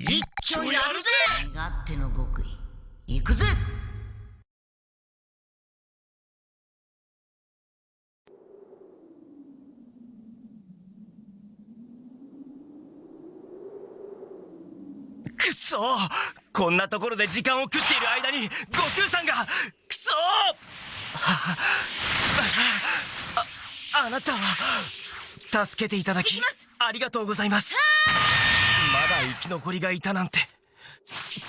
一丁やるぜ！身勝手の極意。行くぜ！くそ！こんなところで時間を食っている間に悟空さんがくそ！ああなたは助けていただきありがとうございますき残りがいたなんて。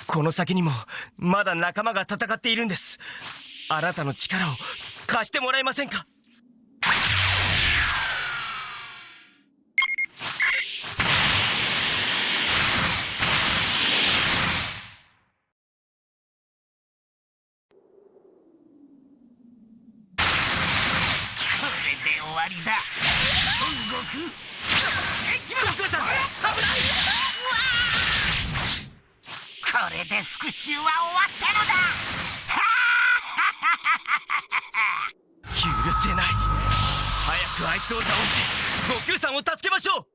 この先にもまだ仲間が戦っているんです。あなたの力を貸してもらえませんか？これで終わりだ。孫悟空。で復讐は終わったのだ。許せない。早くあいつを倒して悟空さんを助けましょう。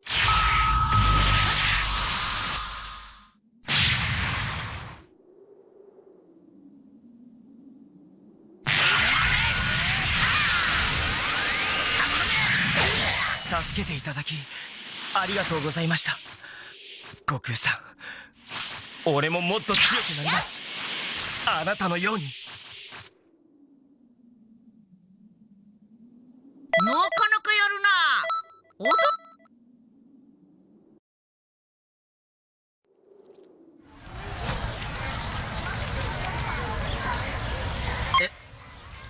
助けていただきありがとうございました。悟空さん。俺ももっと強くなります。あなたのように。なかなかやるな。おど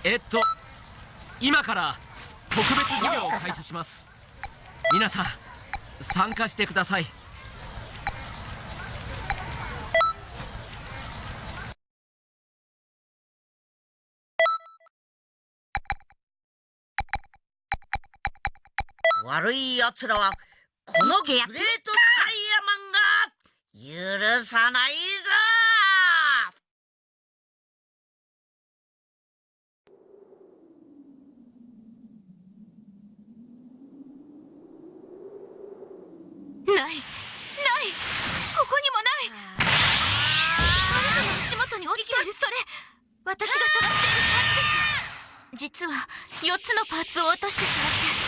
えっと今から特別授業を開始します。皆さん参加してください悪い奴らはこのグレートサイヤマンが許さないぞ!ないないここにもない。あなたの足元に落ちているそれ。私が探しているパーツです。実は4つのパーツを落としてしまって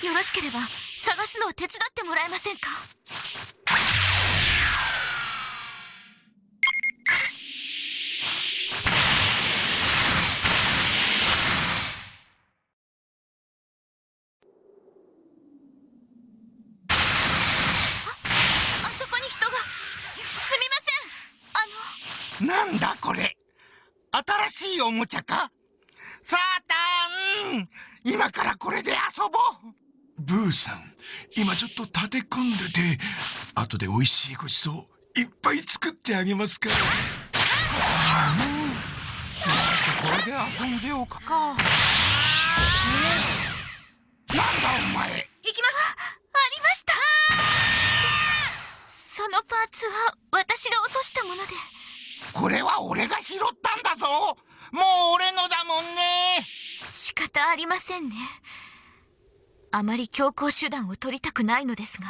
よろしければ探すのを手伝ってもらえませんか？あそこに人が。すみません。あの。なんだこれ。新しいおもちゃか？サーターン今からこれで遊ぼう。ブーさん。今ちょっと立て込んでて後で美味しいごちそういっぱい作ってあげますから。しばらくこれで遊んでおくか。なんだお前？行きます。ありました。そのパーツは私が落としたもので。これは俺が拾ったんだぞ。もう俺のだもんね。仕方ありませんねあまり強行手段を取りたくないのですが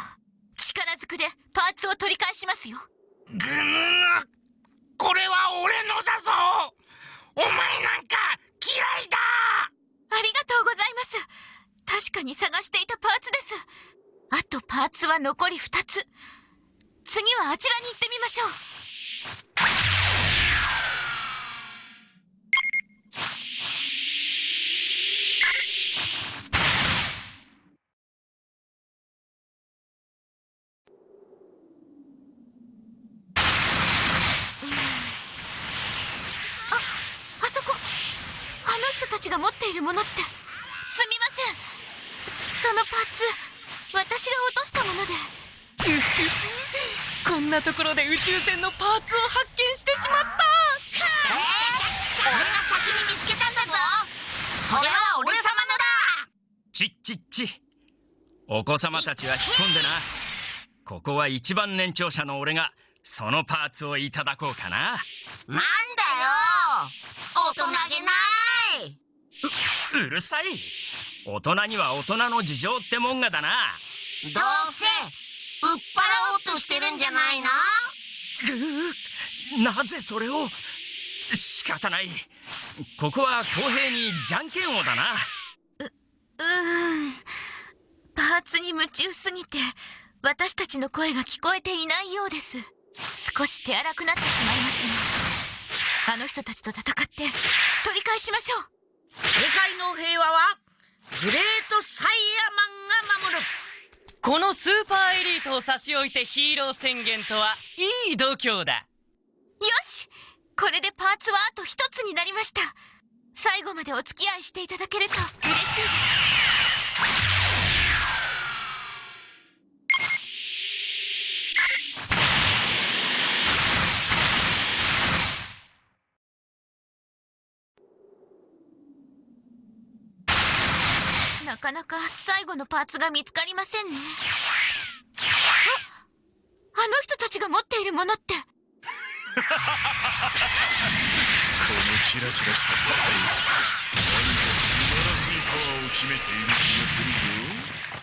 力ずくでパーツを取り返しますよ。ぐぬぬこれは俺のだぞ。お前なんか嫌いだ。ありがとうございます。確かに探していたパーツです。あとパーツは残り2つ。次はあちらに行ってみましょうああそこあの人たちが持っているものって。すみません。そのパーツ私が落としたもので。こんなところで宇宙船のパーツを発見してしまった。俺が先に見つけたんだぞ。それは俺様のだ。ちっちっち。お子様たちは引っ込んでな。ここは一番年長者の俺がそのパーツをいただこうかな。なんだよ。大人げないうるさい。大人には大人の事情ってもんがだな。どうせ売っ払おうとしてるんじゃないの？ぐなぜそれを？仕方ない。ここは公平にじゃんけん王だな。うーん。パーツに夢中すぎて私たちの声が聞こえていないようです。少し手荒くなってしまいますがあの人たちと戦って取り返しましょう世界の平和はグレートサイヤマンが守る。このスーパーエリートを差し置いてヒーロー宣言とはいい度胸だ。よしこれでパーツはあと一つになりました。最後までお付き合いしていただけると嬉しいですなかなか最後のパーツが見つかりませんね。ああの人たちが持っているものって。このキラキラしたパタリ何か素晴らしいパワーを秘めている気がするぞ。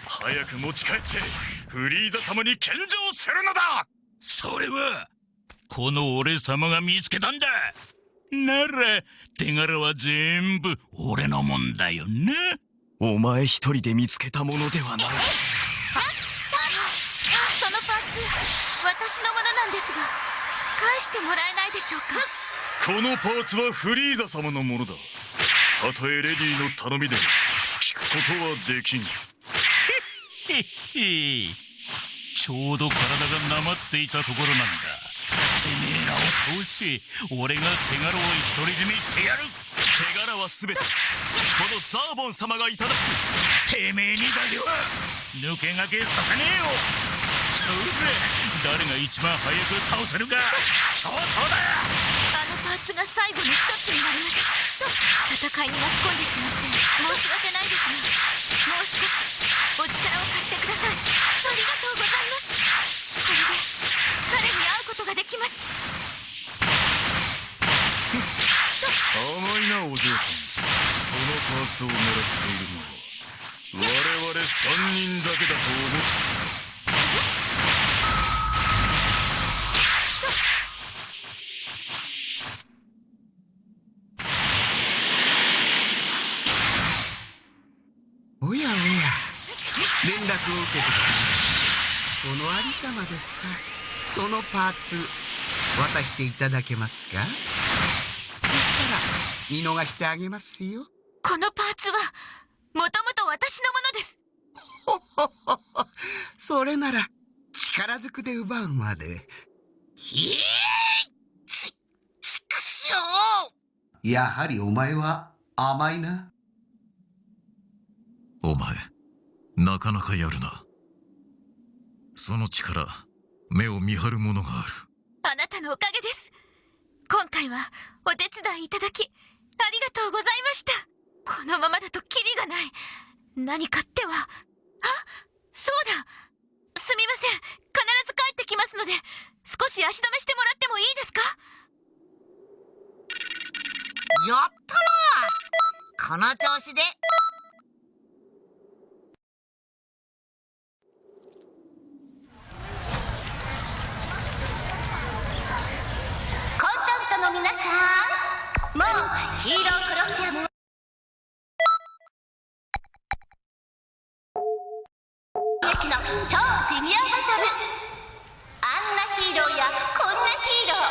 早く持ち帰ってフリーザ様に献上するのだ。それはこの俺様が見つけたんだ。なら手柄は全部俺のもんだよなお前一人で見つけたものではない。そのパーツ私のものなんですが返してもらえないでしょうか？このパーツはフリーザ様のものだ。たとえレディの頼みでも聞くことはできんへっへ。ちょうど体がなまっていたところなんだ。てめえらを通して俺が手柄を独り占めしてやる手柄は全てこのザーボン様がいただく。てめえにだけは抜け駆けさせねえよ。それ誰が一番早く倒せるか競争だあのパーツが最後の一つになりました戦いに巻き込んでしまって申し訳ないですがもう少しお力を貸してください。ありがとうございます。これで彼に会うことができます甘いなお嬢さんそのパーツを狙っているのは我々三人だけだと思っておやおや連絡を受けてきたこのありさまですかそのパーツ渡していただけますか？したら見逃してあげますよ。このパーツはもともと私のものです。それなら力ずくで奪うまで。ひえちちくしょう。やはりお前は甘いな。お前なかなかやるな。その力目を見張るものがある。あなたのおかげです今回はお手伝いいただきありがとうございました。このままだとキリがない。何かっては。あ？そうだ。すみません。必ず帰ってきますので少し足止めしてもらってもいいですか？やったな！この調子でコンタクトの皆さんもうヒーロークロシアム。劇の超フィギュアバトル。あんなヒーローやこんなヒーロー。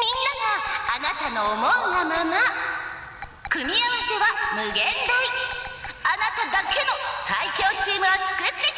みんながあなたの思うがまま。組み合わせは無限大。あなただけの最強チームを作って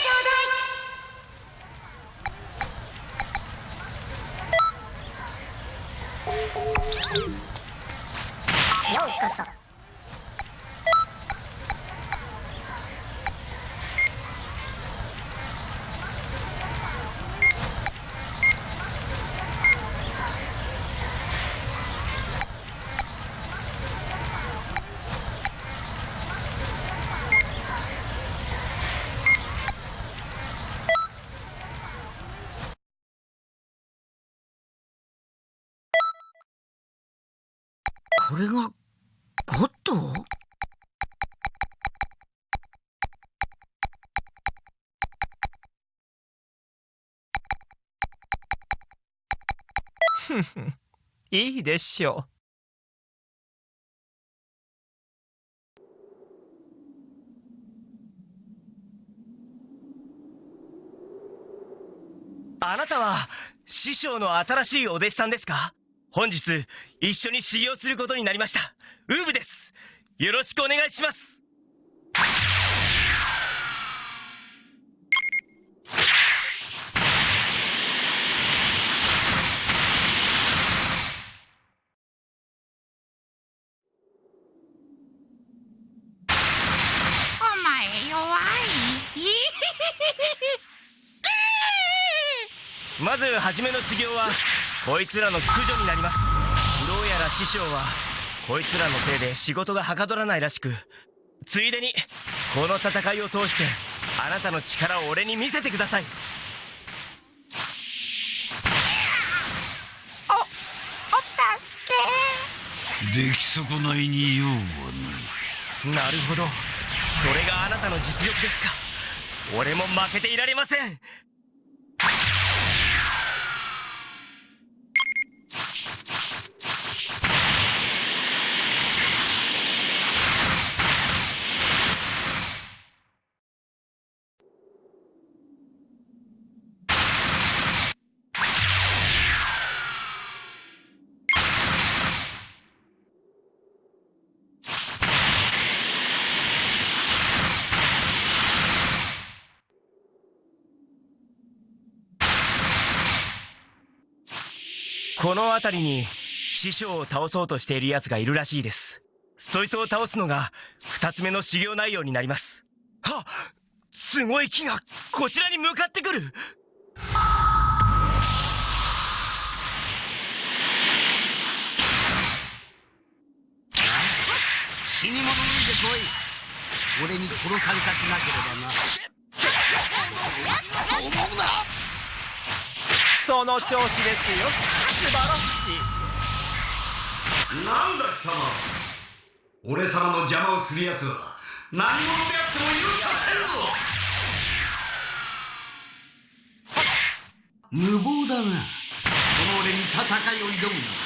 これがゴッド？いいでしょう。あなたは師匠の新しいお弟子さんですか？本日一緒に修行することになりました。ウーブです。よろしくお願いします。お前弱い。まず初めの修行はこいつらの駆除になります。どうやら師匠はこいつらのせいで仕事がはかどらないらしくついでにこの戦いを通してあなたの力を俺に見せてください。おお助け。出来損ないに用はない。なるほど。それがあなたの実力ですか。俺も負けていられませんこの辺りに師匠を倒そうとしている奴がいるらしいです。そいつを倒すのが二つ目の修行内容になります。はっすごい木がこちらに向かってくる。死に物抜いてこい。俺に殺されたくなければな。思うなその調子ですよ。素晴らしい。なんだ貴様。俺様の邪魔をする奴は何者であっても許させんぞ。無謀だな。この俺に戦いを挑むな。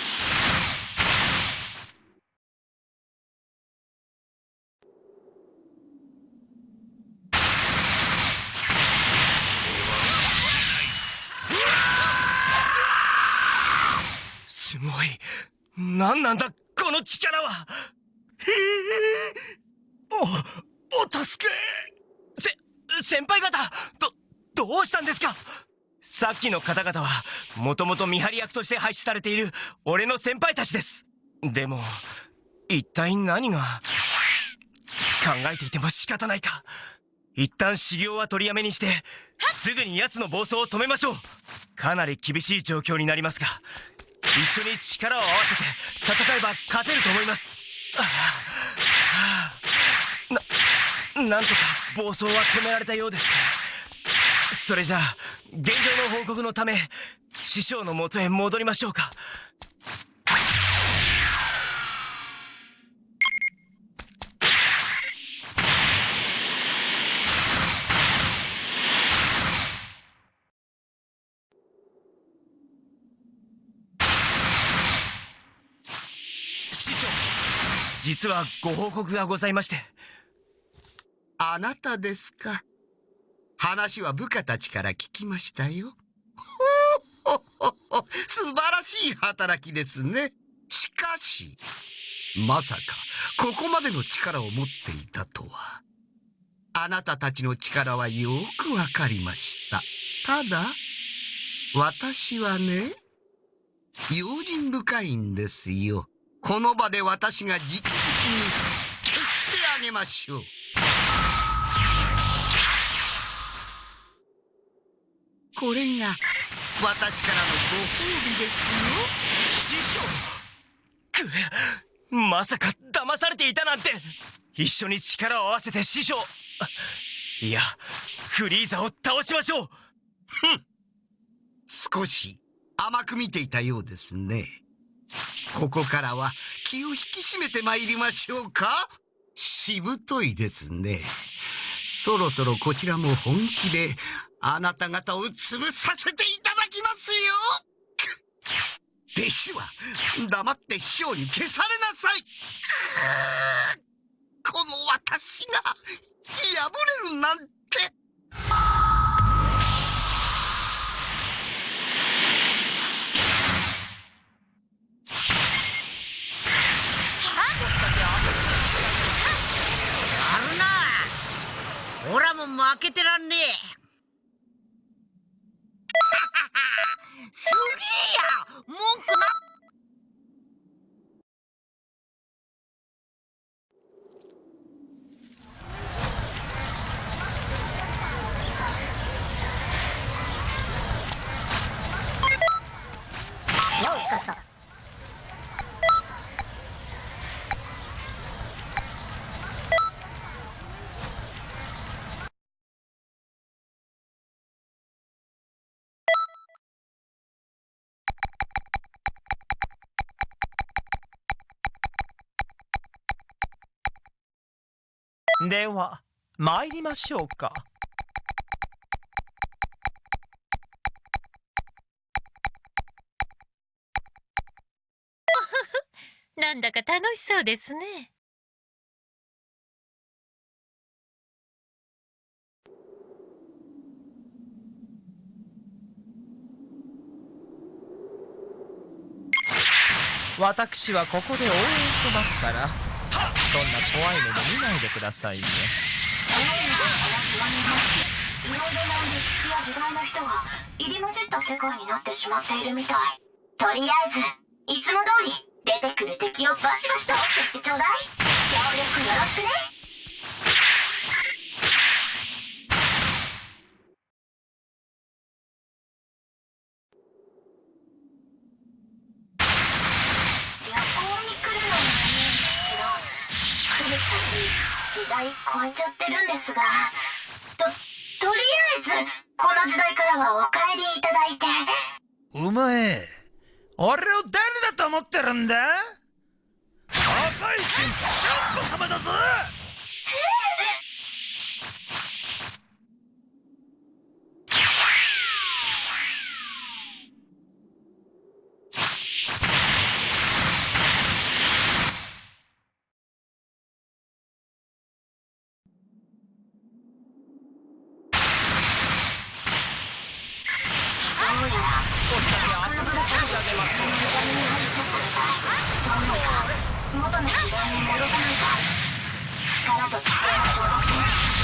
すごい何なんだこの力は。おお助け。せ先輩方どどうしたんですか？さっきの方々はもともと見張り役として配置されている俺の先輩たちです。でも一体何が考えていても仕方ないか。一旦修行は取りやめにしてすぐに奴の暴走を止めましょう。かなり厳しい状況になりますが一緒に力を合わせて戦えば勝てると思います。ななんとか暴走は止められたようですそれじゃあ現状の報告のため師匠のもとへ戻りましょうか。実はご報告がございまして。あなたですか。話は部下たちから聞きましたよ。ほほほ素晴らしい働きですね。しかしまさかここまでの力を持っていたとは。あなたたちの力はよくわかりました。ただ私はね用心深いんですよ。この場で私が直々に消してあげましょう。これが私からのご褒美ですよ。師匠。くまさか騙されていたなんて。一緒に力を合わせて師匠。いやフリーザを倒しましょう。少し甘く見ていたようですねここからは気を引き締めてまいりましょうか。しぶといですね。そろそろこちらも本気であなた方を潰させていただきますよ。弟子は黙って師匠に消されなさい。この私が破れるなんて。も開けてらんねえ。では参りましょうか。なんだか楽しそうですね。私はここで応援してますからそんな怖い目で見ないでくださいね。いろいろな歴史や時代の人が入り混じった世界になってしまっているみたいとりあえずいつも通り出てくる敵をバシバシ倒していってちょうだい協力よろしくね旅行に来るのもいいんですけど来る先時代超えちゃってるんですがととりあえずこの時代からはお帰りいただいて。お前俺を誰だと思ってるんだ？赤い神シャンコ様だぞどうやら少しだけ遊びさせてあげましょうどうにか元の時代に戻さないと。力と力を戻し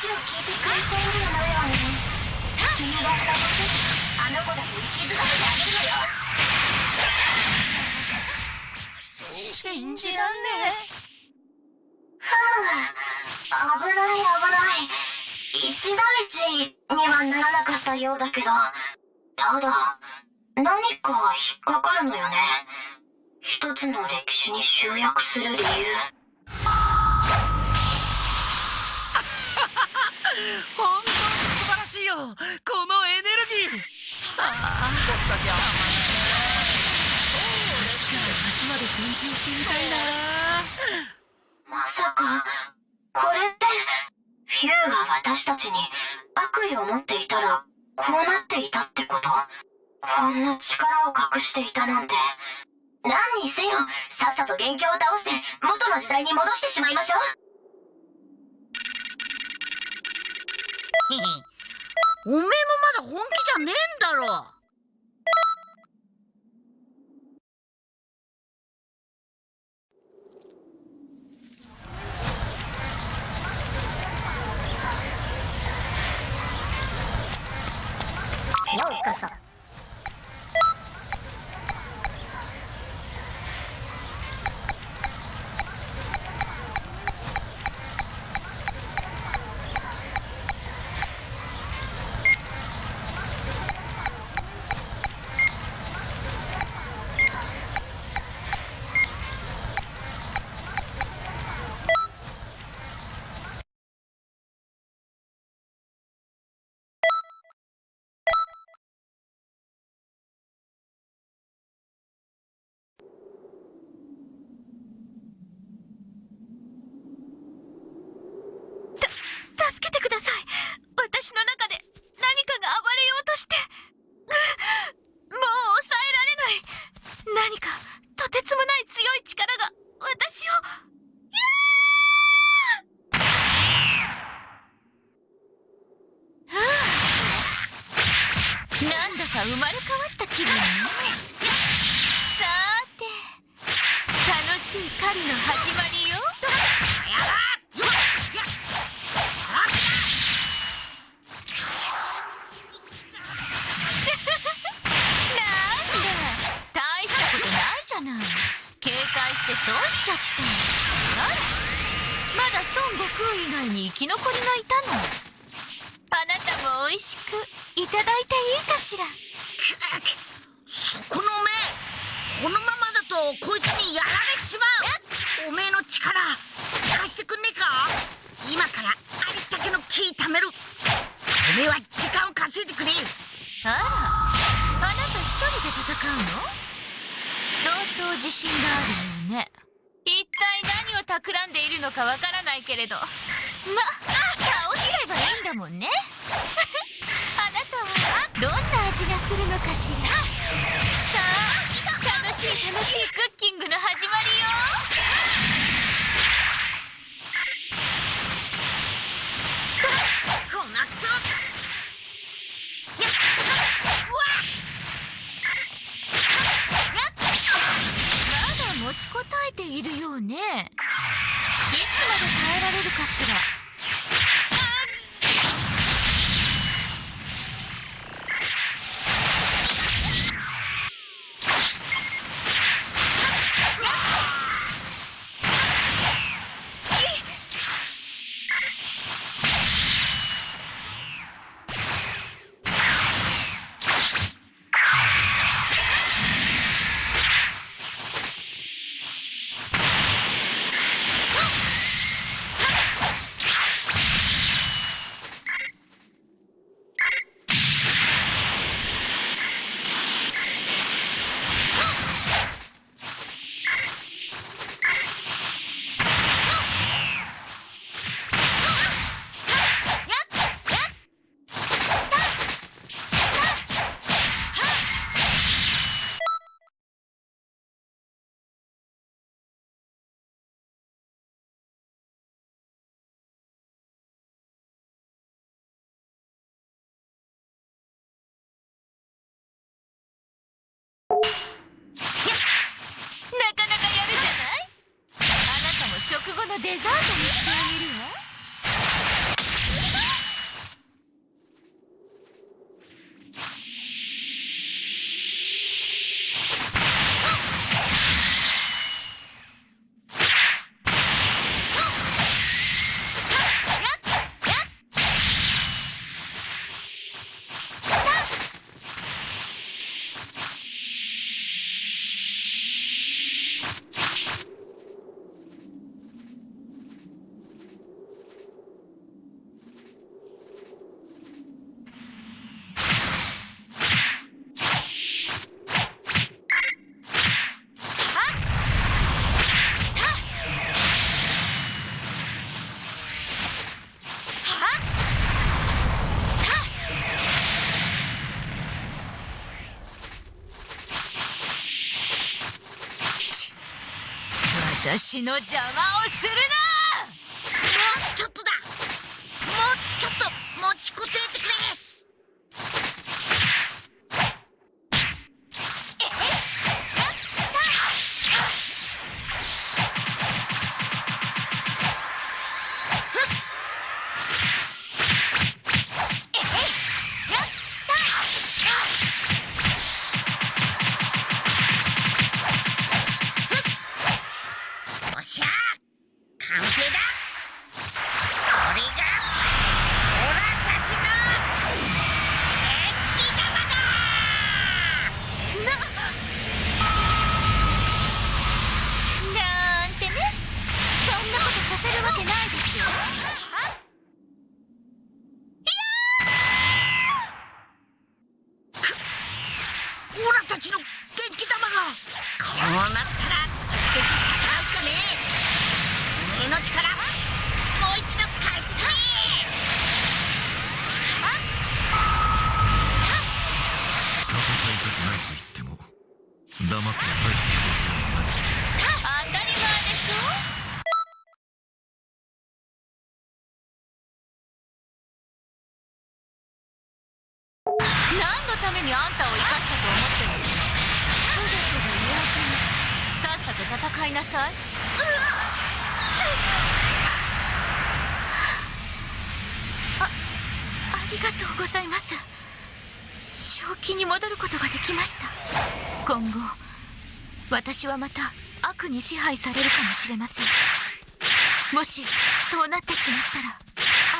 話を聞いてくれそうにもなるわね君が双子であの子たちに気づかせてあげるのよ信じらんねえふう危ない。危ない。一大事にはならなかったようだけどただ何か引っかかるのよね一つの歴史に集約する理由このエネルギー。ああ少しだけ確か橋まで研究してみたいなまさかこれってフューが私たちに悪意を持っていたらこうなっていたってことこんな力を隠していたなんて。何にせよさっさと元凶を倒して元の時代に戻してしまいましょう。おめえもまだ本気じゃねえんだろ。ようこそ。なんだか生まれ変わった気分ね。さて楽しい狩りの始まりよ。なんだ大したことないじゃない。警戒してそうしちゃった。あらまだ孫悟空以外に生き残りがいたの？あなたも美味しくいただいて。ら。そこの目このままだとこいつにやられちまう。おめえの力貸してくんねえか今からありったけの木貯める。おめえは時間を稼いでくれ。あらあなた一人で戦うの？相当自信があるようね。一体何を企んでいるのかわからないけれど。ま倒しちゃえばいいんだもんねするのかしら？さあ楽しい楽しいクッキングの始まりよ。こんなクソ。まだ持ちこたえているようね。いつまで耐えられるかしら？なかなかやるじゃない？あなたも食後のデザートにしてあげるわ。私の邪魔をするな！っさと戦いなさい。あありがとうございます。正気に戻ることができました。今後私はまた悪に支配されるかもしれません。もしそうなってしまったら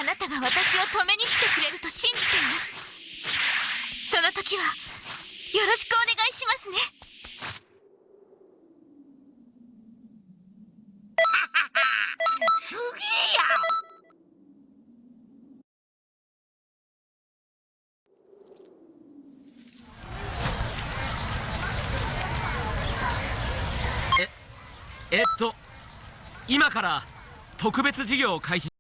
あなたが私を止めに来てくれると信じています。その時はよろしくお願いしますね。今から特別授業を開始